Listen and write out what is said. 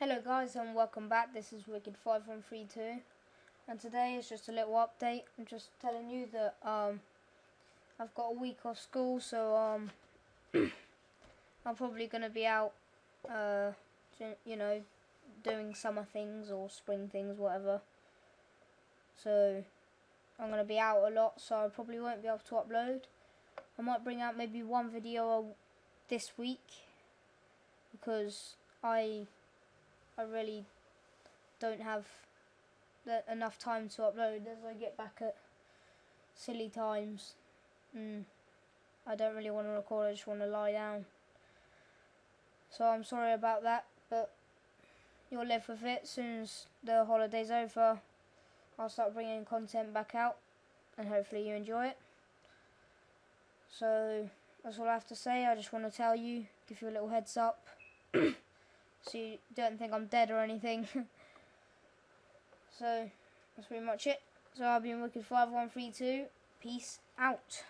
Hello guys and welcome back, this is Wicked5132 and today is just a little update. I'm just telling you that um, I've got a week off school so um, I'm probably going to be out, uh, you know, doing summer things or spring things, whatever. So I'm going to be out a lot so I probably won't be able to upload. I might bring out maybe one video this week because I I really don't have enough time to upload as I get back at silly times. Mm, I don't really want to record, I just want to lie down. So I'm sorry about that, but you'll live with it. As soon as the holiday's over, I'll start bringing content back out, and hopefully you enjoy it. So that's all I have to say. I just want to tell you, give you a little heads up. so you don't think I'm dead or anything. so that's pretty much it. So I've been Wicked 5132. Peace out.